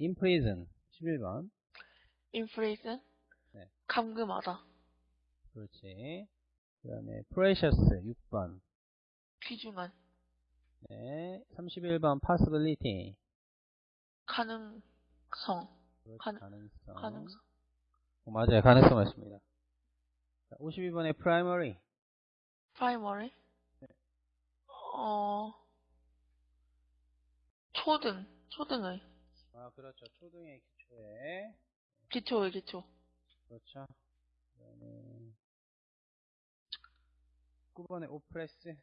in prison 11번. in prison. 네. 감금하다. 그렇지. 그 다음에 precious 6번. 귀중한. 네. 31번 possibility. 가능성. 그렇지, 가능- 가능성. 가능성. 어, 맞아요. 가능성 맞습니다. 자, 52번에 primary. primary. 어, 초등. 초등의. 아, 그렇죠. 초등의 기초에. 기초의 기초. 그렇죠. 그다음에 9번에 oppress.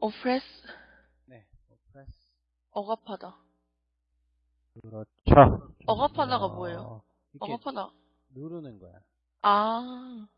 oppress. 네. oppress. 억압하다. 그렇죠. 억압하다가 어, 뭐예요? 억압하다. 누르는 거야. 아,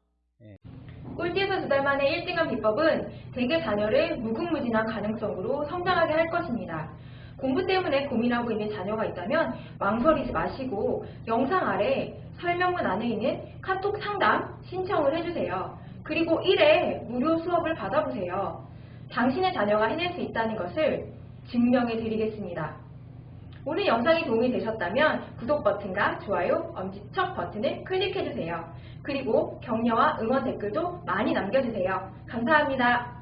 꼴찌에서 두 달 만에 1등한 비법은 대개 자녀를 무궁무진한 가능성으로 성장하게 할 것입니다. 공부 때문에 고민하고 있는 자녀가 있다면 망설이지 마시고 영상 아래 설명문 안에 있는 카톡 상담 신청을 해주세요. 그리고 1회 무료 수업을 받아보세요. 당신의 자녀가 해낼 수 있다는 것을 증명해 드리겠습니다. 오늘 영상이 도움이 되셨다면 구독 버튼과 좋아요, 엄지척 버튼을 클릭해주세요. 그리고 격려와 응원 댓글도 많이 남겨주세요. 감사합니다.